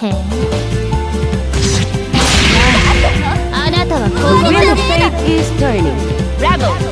へえあなたはここまで The